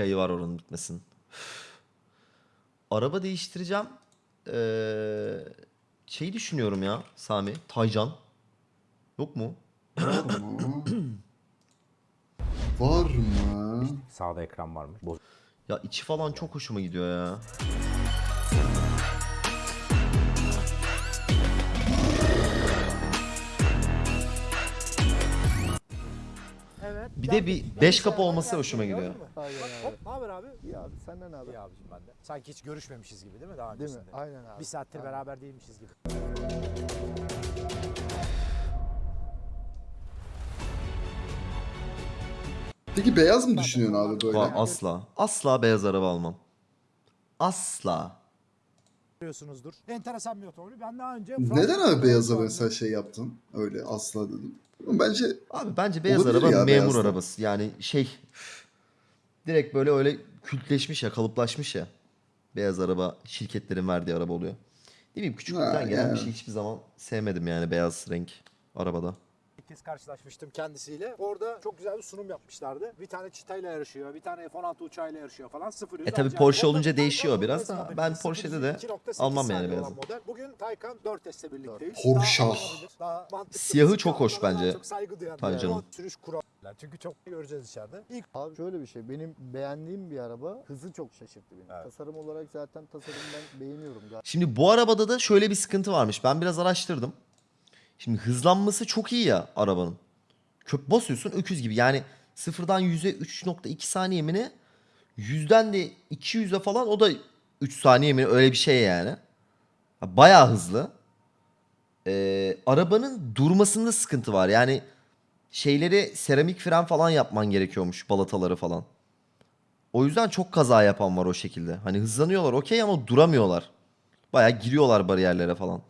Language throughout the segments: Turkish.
Yayı var oranın bitmesin. Araba değiştireceğim. Ee, şeyi düşünüyorum ya Sami. Taycan. Yok mu? Var mı? Sağda ekran varmış. Boz- Ya içi falan çok hoşuma gidiyor ya. Bir de bir 5 kapı olması hoşuma gidiyor. Aynen abi. Hop, ne haber abi? İyi abi senden ne haber? İyi abicim ben de. Sanki hiç görüşmemişiz gibi değil mi daha Değil mi? öncesinde? Aynen abi. Bir saattir Aynen. beraber değilmişiz gibi. Peki beyaz mı düşünüyorsun abi böyle? Asla. Asla beyaz araba almam. Asla. Görüyorsunuzdur. Enteresan bir otomobil. Ben daha önce... Neden abi beyaza mesela şey yaptın? Öyle asla dedim. Bence Abi bence beyaz Olabilir araba ya, memur beyazda. arabası. Yani şey direkt böyle öyle kültleşmiş ya, kalıplaşmış ya. Beyaz araba şirketlerin verdiği araba oluyor. Ne bileyim küçüklükten Ha, gelen yani. bir şey hiçbir zaman sevmedim yani beyaz renk arabada. Kez karşılaşmıştım kendisiyle. Orada çok güzel bir sunum yapmışlardı. Bir tane çitayla yarışıyor, bir tane F-16 uçağıyla yarışıyor falan. Sıfır E tabii acayip. Porsche olunca değişiyor biraz da ben Porsche'de de 2.8 almam yani beyazı. Bugün Taycan 4S'le birlikteyiz. Porsche. Siyahı çok hoş bence Çok saygı duyan Taycan'ın. sürüş kuralı. Çünkü çok göreceğiz içeride. İlk Abi şöyle bir şey. Benim beğendiğim bir araba hızı çok şaşırttı beni. Evet. Tasarım olarak zaten tasarım ben beğeniyorum. Şimdi bu arabada da şöyle bir sıkıntı varmış. Ben biraz araştırdım. Şimdi hızlanması çok iyi ya arabanın. Köp basıyorsun öküz gibi. Yani sıfırdan 100'e 3.2 saniye mi ne? Yüzden de 200'e falan o da 3 saniye mi öyle bir şey yani. Bayağı hızlı. Ee, arabanın durmasında sıkıntı var. Yani şeyleri seramik fren falan yapman gerekiyormuş balataları falan. O yüzden çok kaza yapan var o şekilde. Hani hızlanıyorlar okey ama duramıyorlar. Bayağı giriyorlar bariyerlere falan.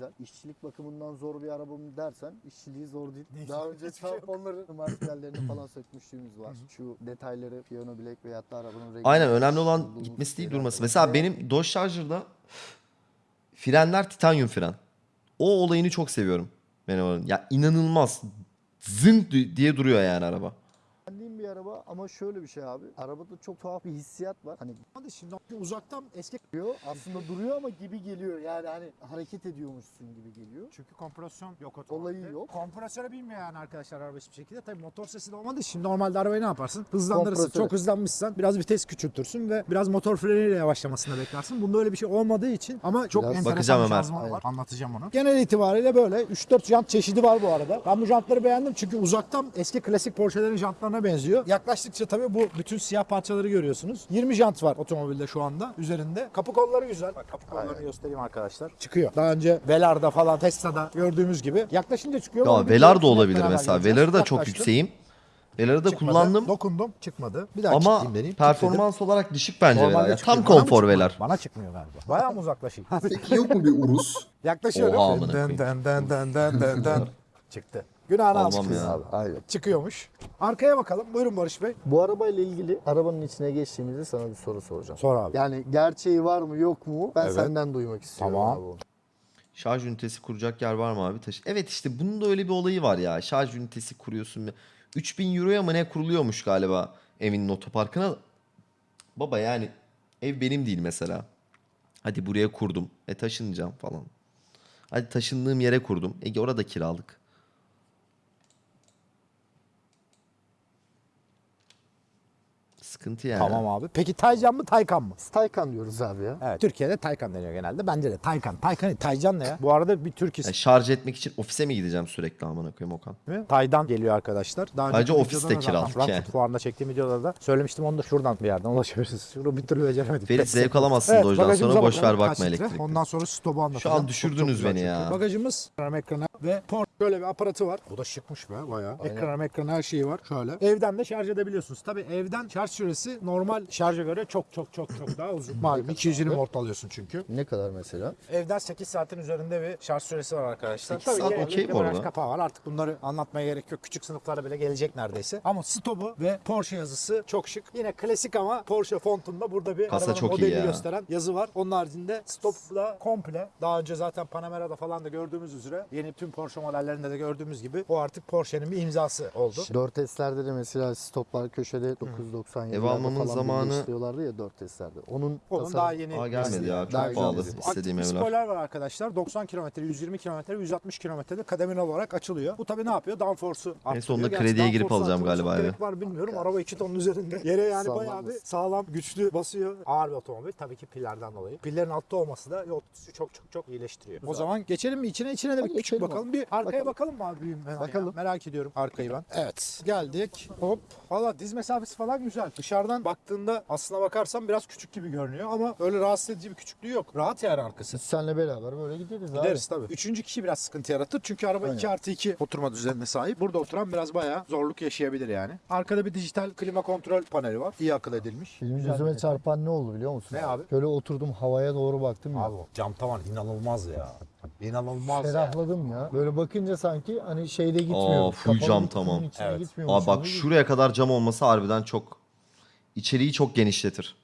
Güzel. İşçilik bakımından zor bir araba mı dersen işçiliği zor değil. Değil. Daha önce Hiçbir şey marşpiyerlerini falan sökmüşlüğümüz var. Şu detayları piyano bilek veyahut da arabanın rengi. Aynen önemli olan gitmesi değil durması. Mesela benim Dodge Charger'da frenler titanyum fren. O olayını çok seviyorum. Benim oranın. Ya inanılmaz. Zınk di- diye duruyor yani araba. Ama şöyle bir şey abi. Arabada çok tuhaf bir hissiyat var. Hani Hadi şimdi uzaktan eski duruyor aslında duruyor ama gibi geliyor. Yani hani hareket ediyormuşsun gibi geliyor. Çünkü kompresyon yok otomobilde. Olayı yok. Kompresyonu bilmiyor yani arkadaşlar araba hiçbir şekilde. Tabii motor sesi de olmadığı için normalde arabayı ne yaparsın? Hızlandırırsın. Kompresör. Çok hızlanmışsan biraz vites küçültürsün ve biraz motor freniyle yavaşlamasını beklersin. Bunda öyle bir şey olmadığı için ama çok Biraz- enteresan Bakacağım bir hemen. şanzımanı var. Anlatacağım onu. Genel itibariyle böyle 3-4 jant çeşidi var bu arada. Ben bu jantları beğendim çünkü uzaktan eski klasik Porsche'lerin jantlarına benziyor. Yaklaştıkça tabii bu bütün siyah parçaları görüyorsunuz. 20 jant var otomobilde şu anda üzerinde. Kapı kolları güzel. Bak kapı kollarını göstereyim arkadaşlar. Çıkıyor. Daha önce Velar'da falan Tesla'da gördüğümüz gibi. Yaklaşınca çıkıyor. ama Ya Velar da olabilir mesela. Velar'ı da çok yükseğim. Velar'ı da Çıkmadı. kullandım. Dokundum çıkmadı. Bir daha Ama deneyim. performans olarak düşük bence Normalde Velar. Ya, tam konfor? Velar. Bana çıkmıyor galiba. Bayağı mı uzaklaşayım? peki yok mu bir urus? Yaklaşıyorum. Oha amına koyayım. Çıktı. Günahını al Almam ya. abi. Aynen. Çıkıyormuş. Arkaya bakalım. Buyurun Barış Bey. Bu arabayla ilgili arabanın içine geçtiğimizde sana bir soru soracağım. Sor abi. Yani gerçeği var mı yok mu? Ben Evet. senden duymak istiyorum Tamam. abi onu. Şarj ünitesi kuracak yer var mı abi? Taşı. Evet işte bunun da öyle bir olayı var ya. Şarj ünitesi kuruyorsun. 3000 euroya mı ne kuruluyormuş galiba evinin otoparkına. Baba yani ev benim değil mesela. Hadi buraya kurdum. E taşınacağım falan. Hadi taşındığım yere kurdum. E orada kiralık. Sıkıntı yani. Tamam abi. Peki Taycan mı Taycan mı? Taycan diyoruz abi ya. Evet. Türkiye'de Taycan deniyor genelde. Bence de Taycan. Taycan, Taycan ne ya? Bu arada bir Türk Yani ismi. şarj etmek için ofise mi gideceğim sürekli amına koyayım Okan? Taydan geliyor arkadaşlar. Daha önceki Ayrıca ofis videoda de da zaten kiralık Frankfurt yani. fuarında çektiğim videoda da söylemiştim onu da şuradan bir yerden ulaşabilirsiniz. Şunu bir türlü beceremedik. Ferit zevk alamazsın Evet, bagajımıza sonra boş ver bakma elektrikli. Ondan sonra stopu anlatacağım. Şu an düşürdünüz beni çünkü. ya. Bagajımız ekran ekranı ve port böyle bir aparatı var. Bu da şıkmış be bayağı. Ekran ekran her şeyi var. Şöyle. Evden de şarj edebiliyorsunuz. Tabii evden şarj süresi normal şarja göre çok çok çok çok daha uzun. Malum 220 volt alıyorsun çünkü. Ne kadar mesela? Evden 8 saatin üzerinde bir şarj süresi var arkadaşlar. 8 saat okey bu arada. kapağı var. Artık bunları anlatmaya gerek yok. Küçük sınıflara bile gelecek neredeyse. Ama stopu ve Porsche yazısı çok şık. Yine klasik ama Porsche fontunda burada bir Kasa çok iyi modelini ya. gösteren yazı var. Onun haricinde stopla komple daha önce zaten Panamera'da falan da gördüğümüz üzere yeni tüm Porsche modellerinde da gördüğümüz gibi o artık Porsche'nin bir imzası oldu. 4S'lerde de mesela stoplar köşede 997 Ev almamın zamanı- istiyorlardı ya 4S'lerde. Onun, Onun tasarım- daha yeni Aa gelmedi ya. Daha Çok pahalı gelmedi. istediğim Aktif evler. spoiler var arkadaşlar. 90 km, 120 km, 160 km'de kademeli olarak açılıyor. Bu tabii ne yapıyor? Downforce'u arttırıyor. sonunda Gerçi krediye girip alacağım galiba eve. gerek var bilmiyorum. Araba 2 tonun üzerinde. Yere yani Sağlam bayağı bir sağlam, güçlü basıyor. Ağır bir otomobil. Tabii ki pillerden dolayı. Pillerin altta olması da yol tutuşu çok çok çok iyileştiriyor. O zaman geçelim mi içine? içine de bir küçük bakalım. abi. Bir arkaya Bakalım. bakalım mı abi? ben ya? Bakalım. Merak ediyorum arkayı ben. Evet. Geldik. Hop. Valla diz mesafesi falan güzel. Dışarıdan baktığında aslına bakarsan biraz küçük gibi görünüyor ama öyle rahatsız edici bir küçüklüğü yok. Rahat yani arkası. Biz seninle beraber böyle gideriz, abi. Gideriz tabii. Üçüncü kişi biraz sıkıntı yaratır. Çünkü araba Aynen. 2 artı 2 oturma düzenine sahip. Burada oturan biraz bayağı zorluk yaşayabilir yani. Arkada bir dijital klima kontrol paneli var. İyi akıl edilmiş. Benim Güzel gözüme çarpan ne oldu biliyor musun? Ne abi? Şöyle oturdum havaya doğru baktım ya. Abi cam tavan inanılmaz ya. İnanılmaz ya. Ferahladım ya. Böyle bakınca sanki hani şeyde gitmiyorum. Aa, full cam tamam. Evet. Abi bak şuraya kadar cam olması harbiden çok içeriği çok genişletir.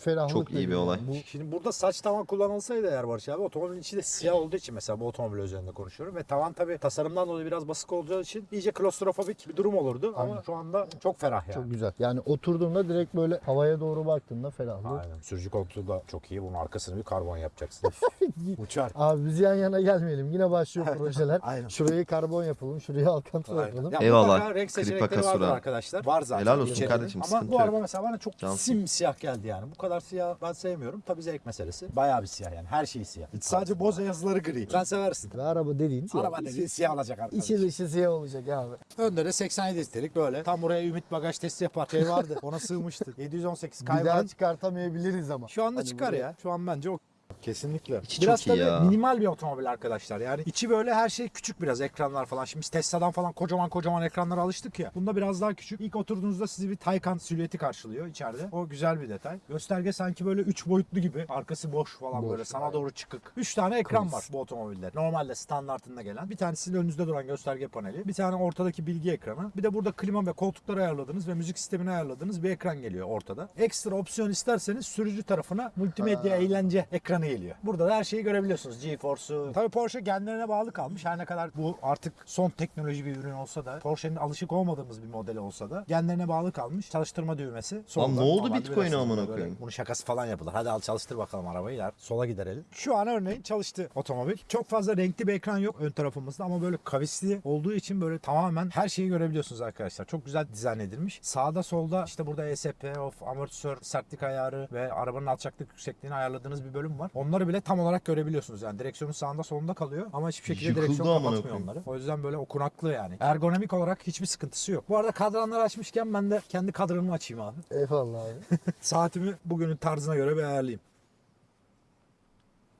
Ferahlık çok iyi bir veriyor. olay. Bu Şimdi burada saç tavan kullanılsaydı eğer Barış abi otomobilin içi de siyah olduğu için mesela bu otomobil üzerinde konuşuyorum ve tavan tabii tasarımdan dolayı biraz basık olacağı için iyice klostrofobik bir durum olurdu ama Aynen. şu anda çok ferah yani. çok güzel. Yani oturduğumda direkt böyle havaya doğru baktığımda ferahlık. Aynen. Sürücü koltuğu da çok iyi. Bunun arkasını bir karbon yapacaksın. Uçar. Abi biz yan yana gelmeyelim. Yine başlıyor projeler. Aynen. Şurayı karbon yapalım, şurayı alkantara Aynen. yapalım. Ya Eyvallah. renk seçenekleri vardır arkadaşlar. Var zaten. Helal olsun içeride. kardeşim, Ama bu araba mesela bana çok Cansın. simsiyah geldi yani. Bu kadar siyah ben sevmiyorum. Tabii zevk meselesi. Bayağı bir siyah yani. Her şey siyah. Sadece boza yazıları gri. Sen seversin. Ve araba dediğin siyah. Araba dediğin siyah olacak arkadaş. İçi dışı siyah olacak abi. Önde de 87 listerik böyle. Tam buraya ümit bagaj testi yapar. Şey vardı. Ona sığmıştı. 718 Bir daha çıkartamayabiliriz ama. Şu anda Hani çıkar buraya- ya. Şu an bence o Kesinlikle. İçi biraz çok iyi tabii ya. minimal bir otomobil arkadaşlar. Yani içi böyle her şey küçük biraz ekranlar falan. Şimdi biz Tesla'dan falan kocaman kocaman ekranlara alıştık ya. Bunda biraz daha küçük. İlk oturduğunuzda sizi bir Taycan silüeti karşılıyor içeride. O güzel bir detay. Gösterge sanki böyle 3 boyutlu gibi. Arkası boş falan Boş, böyle sana doğru çıkık. 3 tane ekran Kız. var bu otomobilde. Normalde standartında gelen. Bir tanesinin önünüzde duran gösterge paneli. Bir tane ortadaki bilgi ekranı. Bir de burada klima ve koltukları ayarladığınız ve müzik sistemini ayarladığınız bir ekran geliyor ortada. Ekstra opsiyon isterseniz sürücü tarafına multimedya Ha. eğlence ekranı geliyor. Burada da her şeyi görebiliyorsunuz. GeForce'u. Tabii Porsche kendilerine bağlı kalmış. Her ne kadar bu artık son teknoloji bir ürün olsa da Porsche'nin alışık olmadığımız bir modeli olsa da kendilerine bağlı kalmış. Çalıştırma düğmesi. solda. ne oldu bilirsiniz amına koyayım? Bunun şakası falan yapılır. Hadi al çalıştır bakalım arabayı der. Sola giderelim. Şu an örneğin çalıştı otomobil. Çok fazla renkli bir ekran yok ön tarafımızda ama böyle kavisli olduğu için böyle tamamen her şeyi görebiliyorsunuz arkadaşlar. Çok güzel dizayn edilmiş. Sağda solda işte burada ESP, of amortisör, sertlik ayarı ve arabanın alçaklık yüksekliğini ayarladığınız bir bölüm var. Onları bile tam olarak görebiliyorsunuz. Yani direksiyonun sağında solunda kalıyor ama hiçbir şekilde Yıkıldı direksiyon amına kapatmıyor koyayım. onları. O yüzden böyle okunaklı yani. Ergonomik olarak hiçbir sıkıntısı yok. Bu arada kadranları açmışken ben de kendi kadranımı açayım abi. Eyvallah abi. Saatimi bugünün tarzına göre bir ayarlayayım.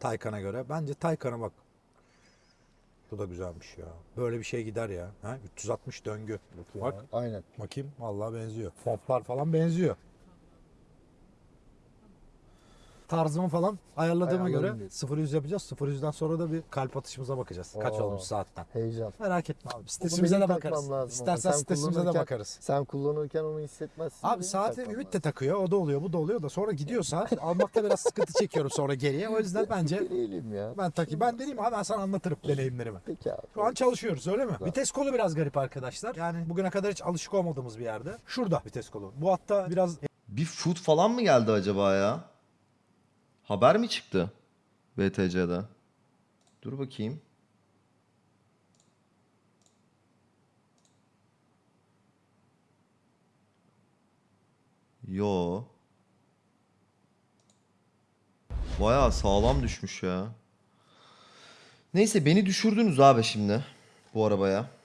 Taycan'a göre. Bence Taycan'a bak. Bu da güzelmiş ya. Böyle bir şey gider ya. Ha? 360 döngü. Bak Aynen. bakayım. Vallahi benziyor. Fontlar falan benziyor. Tarzımı falan ayarladığıma Ayarladın göre diyorsun. 0 100 yapacağız. 0 100'den sonra da bir kalp atışımıza bakacağız. Kaç Oo. olmuş saatten. Heyecan. Merak etme abi. Sitesimize de bakarız. İstersen sen sitesimize de bakarız. Sen kullanırken onu hissetmezsin. Abi saati Ümit de takıyor. O da oluyor, bu da oluyor da sonra gidiyor saat. Almakta biraz sıkıntı çekiyorum sonra geriye. O yüzden bence Deneyelim ya. ben takayım. Ben deneyeyim abi ben sana anlatırım deneyimlerimi. Peki abi. Şu an çalışıyoruz öyle mi? Güzel. Vites kolu biraz garip arkadaşlar. Yani bugüne kadar hiç alışık olmadığımız bir yerde. Şurada vites kolu. Bu hatta biraz Bir food falan mı geldi acaba ya? Haber mi çıktı? BTC'de. Dur bakayım. Yo. Bayağı sağlam düşmüş ya. Neyse beni düşürdünüz abi şimdi bu arabaya.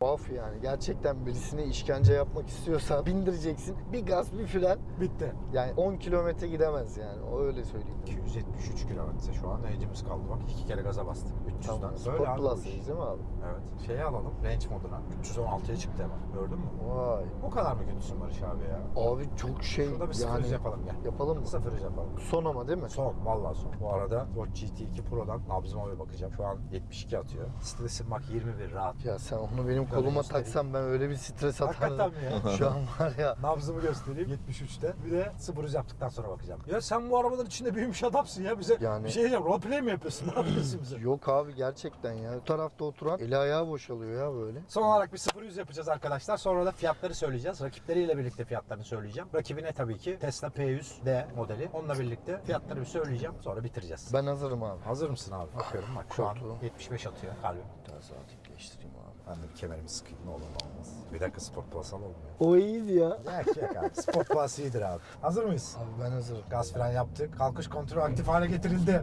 Tuhaf yani. Gerçekten birisine işkence yapmak istiyorsan bindireceksin. Bir gaz bir fren. bitti. Yani 10 kilometre gidemez yani. O öyle söyleyeyim. 273 kilometre şu an range'imiz kaldı bak. iki kere gaza bastık. 300'den. Tamam. Böyle Sport. Plus'tayız değil mi abi? Evet. Şeyi alalım range moduna. 316'ya çıktı hemen. Gördün mü? Vay. O kadar mı kötüsün Barış abi ya? Abi çok şey Şurada bir sıfır yani. yapalım gel. Yapalım mı? Sıfır yapalım. Son ama değil mi? Son, vallahi son. Bu arada Watch GT2 Pro'dan nabzıma bir bakacağım. Şu an 72 atıyor. Sitesi bak 21 rahat. Ya sen onu benim koluma göstereyim. taksam ben öyle bir stres Hakikaten ya? Şu an var ya. Nabzımı göstereyim 73'te. Bir de sıfır hız yaptıktan sonra bakacağım. Ya sen bu arabaların içinde büyümüş adamsın ya bize Yani- bir şey diyeceğim. Roleplay mi yapıyorsun? Ne yapıyorsun bize? Yok abi gerçekten ya. Bu tarafta oturan eli ayağı boşalıyor ya böyle. Son olarak bir 0 100 yapacağız arkadaşlar. Sonra da fiyatları söyleyeceğiz. Rakipleriyle birlikte fiyatlarını söyleyeceğim. Rakibine tabii ki Tesla P100D modeli. Onunla birlikte fiyatları bir söyleyeceğim. Sonra bitireceğiz. Ben hazırım abi. Hazır mısın abi? Bakıyorum bak şu an Koltuğu. 75 atıyor kalbim. Daha saat değiştireyim abi. Ben de bir kemerimi sıkayım ne olur ne olmaz. Bir dakika sport plus olmuyor. O iyiydi ya. Yak yak abi. Sport plus iyidir abi. Hazır mıyız? Abi ben hazırım. Gaz fren yaptık. Kalkış kontrolü aktif hale getirildi.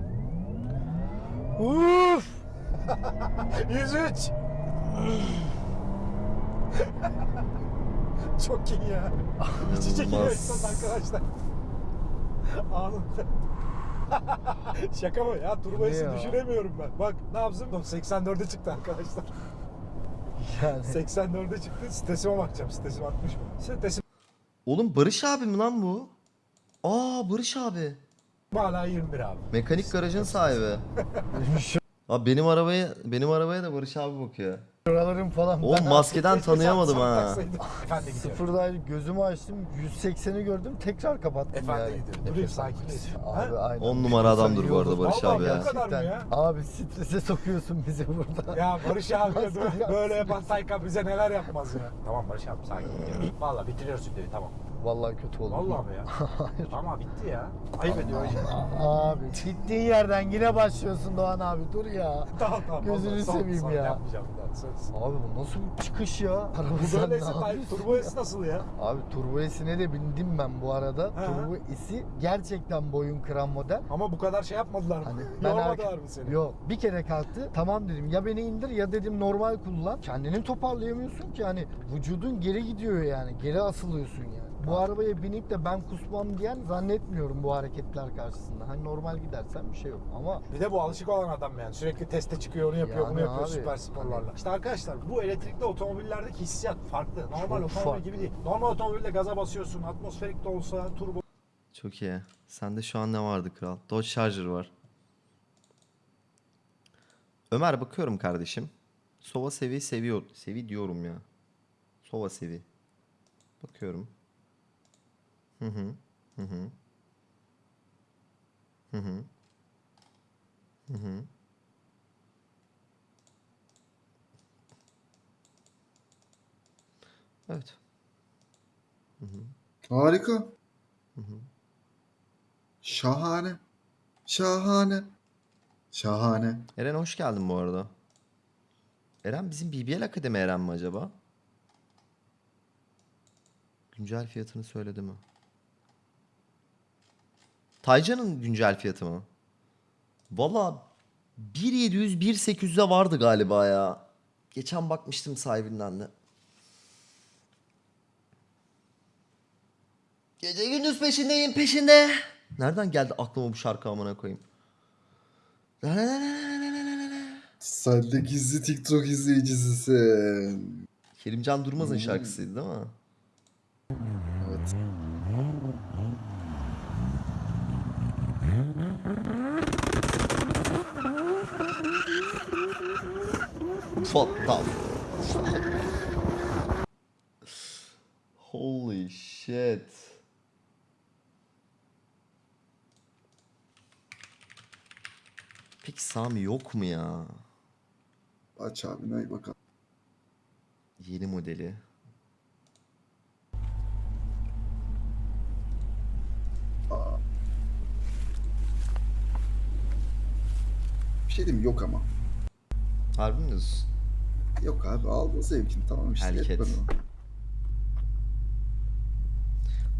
Uf! 103. Çok iyi ya. İçi İnanılmaz. insan arkadaşlar. Anında. Şaka mı ya? Turbo ya? düşüremiyorum ben. Bak ne yapsın? 84'e çıktı arkadaşlar. Yani 84'e çıktı. Sitesime bakacağım. Sitesim artmış mı? Sitesim Oğlum Barış abi mi lan bu? Aa Barış abi. hala 21 abi. Mekanik garajın sahibi. Abi benim arabaya benim arabaya da Barış abi bakıyor. Şuralarım falan. Oğlum ben maskeden tanıyamadım ha. Efendi. Sıfırdaydı gözümü açtım 180'i gördüm tekrar kapattım Efendi yani. gidiyor. Nefes Durayım, almak sakinleş. istiyorum. Ha? Abi aynen. On numara adamdır bu arada. Barış Vallahi abi ya. kadar mı ya? Abi strese sokuyorsun bizi burada. Ya Barış abi böyle, yapan Taycan bize neler yapmaz ya. Tamam Barış abi sakin. Valla bitiriyoruz videoyu tamam. Vallahi kötü oldu. Vallahi ya? Ama bitti ya. Ayıp ediyor. Abi gittiğin yerden yine başlıyorsun Doğan abi dur ya. tamam tamam. Gözünü son- seveyim son ya. Yapmayacağım bir daha söz. Abi bu nasıl bir çıkış ya? Araba sen ne yapıyorsun Turbo? S nasıl ya? Abi Turbo S'ine de bindim ben bu arada. Ha. Turbo S'i gerçekten boyun kıran model. Ama bu kadar şey yapmadılar mı? Hani ben Yormadılar mı seni? Yok bir kere kalktı tamam dedim ya beni indir ya dedim normal kullan. Kendini toparlayamıyorsun ki hani vücudun geri gidiyor yani geri asılıyorsun yani. Bu arabaya binip de ben kusmam diyen zannetmiyorum bu hareketler karşısında. Hani normal gidersen bir şey yok ama Bir de bu alışık olan adam yani. Sürekli teste çıkıyor, onu yapıyor, Yani bunu yapıyor abi, süper sporlarla. İşte arkadaşlar bu elektrikli otomobillerdeki hissiyat farklı. Normal Çok otomobil farklı. gibi değil. Normal otomobilde gaza basıyorsun, atmosferik de olsa, turbo Çok iyi. Sende şu an ne vardı kral? Dodge Charger var. Ömer bakıyorum kardeşim. Sova sevi seviyor. Sevi diyorum ya. Sova sevi. Bakıyorum. Hı hı. Hı hı. Hı hı. Hı hı. Evet. Harika. Şahane. Şahane. Şahane. Eren hoş geldin bu arada. Eren bizim BBL Akademi Eren mi acaba? Güncel fiyatını söyledi mi? Taycan'ın güncel fiyatı mı? Valla 1700 1800'e vardı galiba ya. Geçen bakmıştım sahibinden de. Gece gündüz peşindeyim peşinde. Nereden geldi aklıma bu şarkı amına koyayım? Sen de gizli TikTok izleyicisisin. Kerimcan Durmaz'ın şarkısıydı değil mi? Evet. What the fuck? Holy shit. Peki Sami yok mu ya? Aç abi ne bakalım. Yeni modeli. Bir şey diyeyim yok ama. Harbi mi diyorsun? Yok abi aldın zevkini tamam işte. O.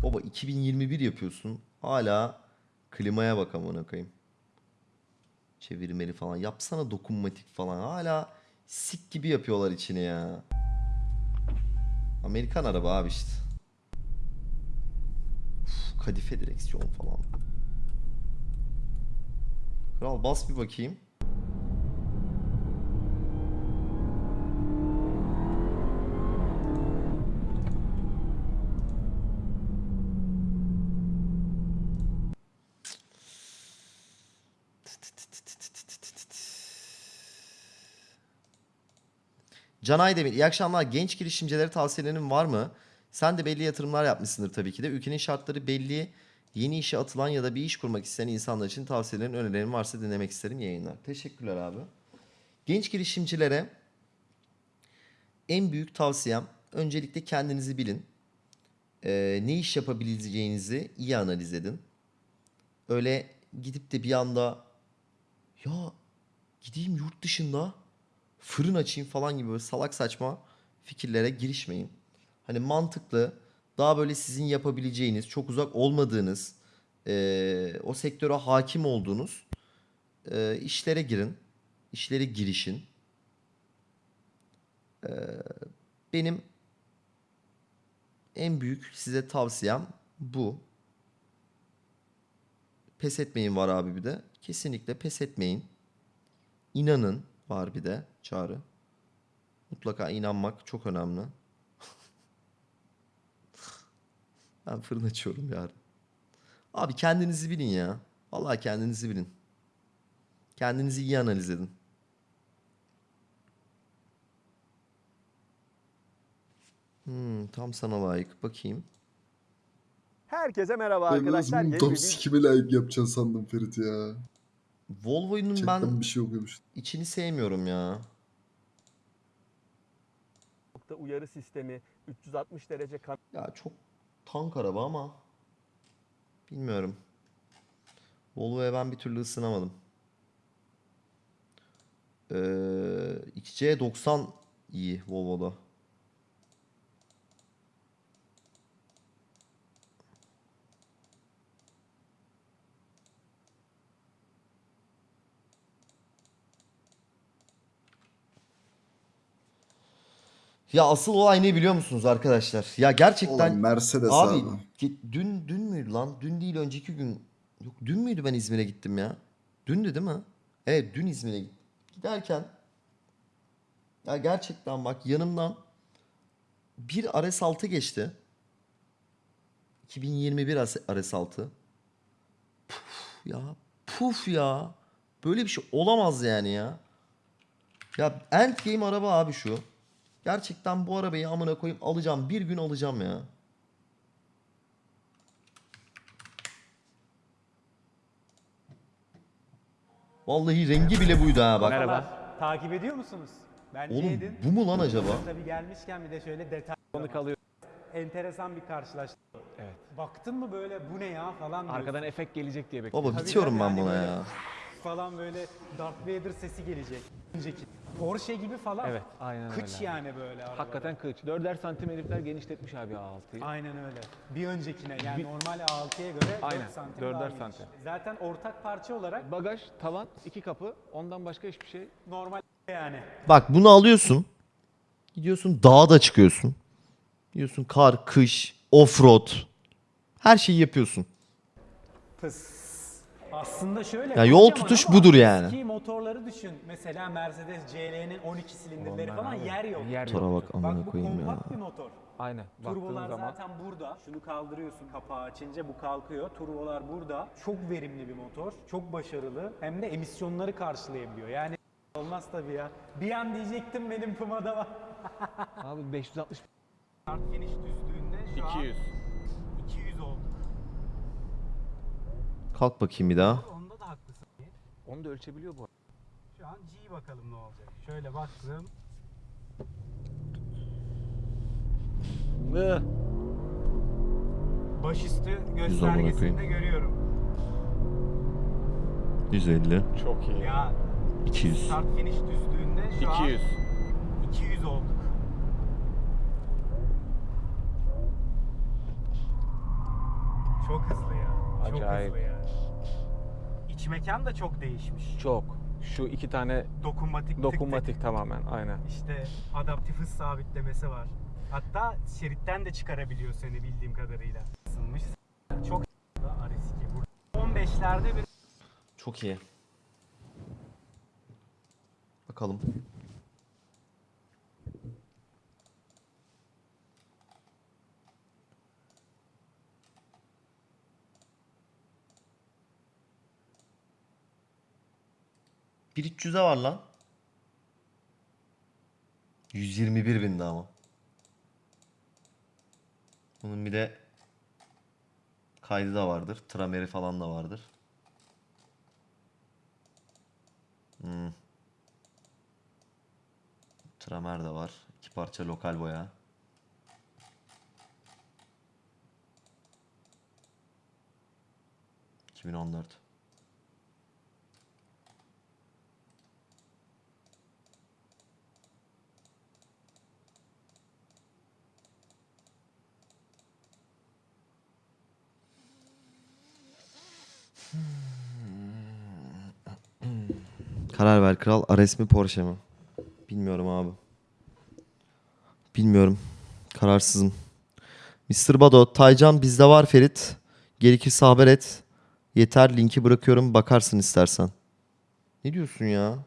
Baba 2021 yapıyorsun. Hala klimaya bak amına koyayım. Çevirmeli falan. Yapsana dokunmatik falan. Hala sik gibi yapıyorlar içini ya. Amerikan araba abi işte. Uf, kadife direksiyon falan. Kral bas bir bakayım. Can Aydemir iyi akşamlar. Genç girişimcilere tavsiyelerin var mı? Sen de belli yatırımlar yapmışsındır tabii ki de. Ülkenin şartları belli. Yeni işe atılan ya da bir iş kurmak isteyen insanlar için tavsiyelerin, önerilerin varsa dinlemek isterim yayınlar. Teşekkürler abi. Genç girişimcilere en büyük tavsiyem öncelikle kendinizi bilin. Ee, ne iş yapabileceğinizi iyi analiz edin. Öyle gidip de bir anda ya gideyim yurt dışında fırın açayım falan gibi böyle salak saçma fikirlere girişmeyin. Hani mantıklı, daha böyle sizin yapabileceğiniz, çok uzak olmadığınız, eee, o sektöre hakim olduğunuz eee, işlere girin. işlere girişin. Eee, benim en büyük size tavsiyem bu. Pes etmeyin var abi bir de. Kesinlikle pes etmeyin. İnanın var bir de çağrı. Mutlaka inanmak çok önemli. ben fırın açıyorum yarın. Abi kendinizi bilin ya. Vallahi kendinizi bilin. Kendinizi iyi analiz edin. Hmm, tam sana layık. Bakayım. Herkese merhaba Ben arkadaşlar. Yeni tam bir sikime layık yapacaksın sandım Ferit ya. Volvo'nun ben bir şey okuyormuş. içini sevmiyorum ya. nokta uyarı sistemi, 360 derece Ya çok tank araba ama bilmiyorum. Volvo'ya ben bir türlü ısınamadım. Ee, XC90 iyi Volvo'da. Ya asıl olay ne biliyor musunuz arkadaşlar? Ya gerçekten Olan Mercedes Abi, abi. ge- dün dün müydü lan? Dün değil önceki gün. Yok dün müydü ben İzmir'e gittim ya? Dündü değil mi? Evet dün İzmir'e gittim. Giderken ya gerçekten bak yanımdan bir RS6 geçti. 2021 RS6. Puf ya. Puf ya. Böyle bir şey olamaz yani ya. Ya endgame araba abi şu. Gerçekten bu arabayı amına koyayım alacağım. Bir gün alacağım ya. Vallahi rengi bile buydu ha bak. Merhaba. Takip ediyor musunuz? Bence Oğlum edin. bu mu lan acaba? Tabii gelmişken bir de şöyle detay. Konu kalıyor. Enteresan bir karşılaşma. Evet. Baktın mı böyle bu ne ya falan diyorsun. Arkadan efekt gelecek diye bekliyorum. Baba bitiyorum ben yani buna böyle- ya. falan böyle Darth Vader sesi gelecek. Önceki. Porsche gibi falan. Evet, aynen Kıç öyle. yani böyle arabada. Hakikaten kılıç. Dörder santim herifler genişletmiş abi A6'yı. Aynen öyle. Bir öncekine yani Bir- normal A6'ya göre Aynen, 4 santim dörder daha geniş. santim. Zaten ortak parça olarak Bagaj, tavan, iki kapı. Ondan başka hiçbir şey. normal yani. Bak bunu alıyorsun. Gidiyorsun dağa da çıkıyorsun. Gidiyorsun kar, kış, offroad. Her şeyi yapıyorsun. Fıs. Aslında şöyle. Ya yol kocaman tutuş ama budur yani. Eski. Mesela Mercedes CL'nin 12 silindirleri Onlar falan abi, yer yok. Yer Motora yok. bak amına Bak bu koyayım ya. kompakt bir motor. Aynen. Baktığın Turbolar zaman zaten burada. Şunu kaldırıyorsun kapağı açınca bu kalkıyor. Turbolar burada. Çok verimli bir motor. Çok başarılı. Hem de emisyonları karşılayabiliyor. Yani olmaz tabii ya. Bir an diyecektim benim Puma'da var. abi 560 Start finish düzlüğünde şu 200. an 200 oldu. Kalk bakayım bir daha. Onda da haklısın. Onu da ölçebiliyor bu arada. Şu an G bakalım ne olacak. Şöyle baktım. Mıh. Başüstü göstergesinde görüyorum. 150, Çok iyi. Ya 200. start finish düzlüğünde şu 200. an 200 olduk. Çok hızlı ya. Acayip. Çok hızlı ya. İç mekan da çok değişmiş. Çok. Şu iki tane Dokunmatik tık tık. dokunmatik tamamen. Aynen. İşte adaptif hız sabitlemesi var. Hatta şeritten de çıkarabiliyor seni bildiğim kadarıyla. Isınmış. Çok da RS2. Burada 15'lerde bir Çok iyi. Bakalım. Bir 300'e var lan. 121 bindi ama. Bunun bir de kaydı da vardır. Trameri falan da vardır. Hmm. Tramer de var. İki parça lokal boya. ...2014. Karar ver kral. Ares mi Porsche mi? Bilmiyorum abi. Bilmiyorum. Kararsızım. Mr. Bado, Taycan bizde var Ferit. Gerekirse haber et. Yeter linki bırakıyorum bakarsın istersen. Ne diyorsun ya?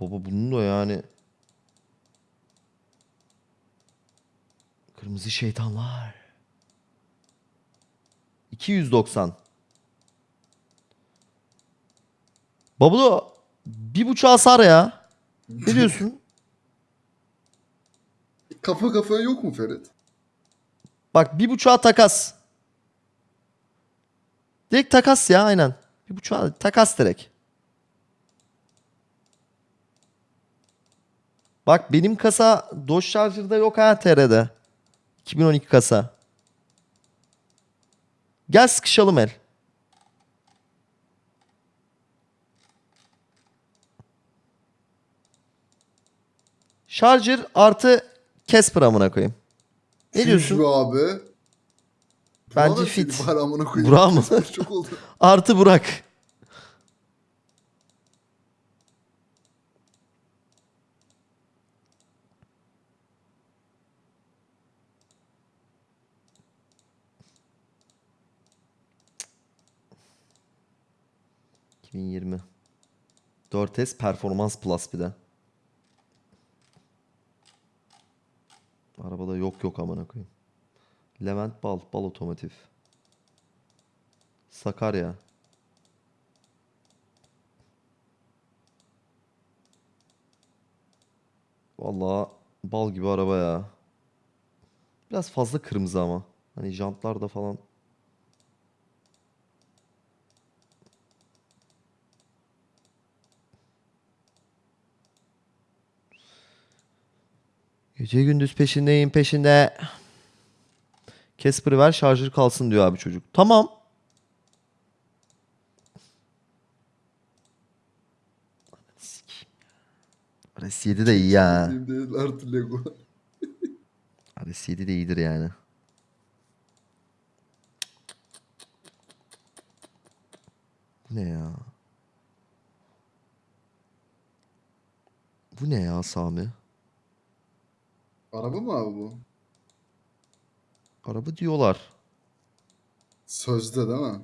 Baba bunun da yani. Kırmızı şeytanlar. 290. Babulu bir buçuğa hasar ya. Ne diyorsun? Kafa kafaya yok mu Ferit? Bak bir buçuğa takas. Direkt takas ya aynen. Bir buçuğa takas direkt. Bak benim kasa Dodge Charger'da yok ha TR'de. 2012 kasa. Gel sıkışalım el. Charger artı Casper amına koyayım. Ne Tüh diyorsun? be abi. Bence fit. Burak mı? Çok oldu. Artı Burak. ...2020. 4S Performans Plus bir de. Arabada yok yok amına koyayım. Levent Bal, Bal Otomotiv. Sakarya. Vallahi bal gibi araba ya. Biraz fazla kırmızı ama. Hani jantlar da falan. Gece gündüz peşindeyim peşinde. Casper'ı ver şarjır kalsın diyor abi çocuk. Tamam. RS7 de iyi ya. Artı Lego. RS7 de iyidir yani. Bu ne ya? Bu ne ya Sami? Araba mı abi bu? Araba diyorlar. Sözde değil mi?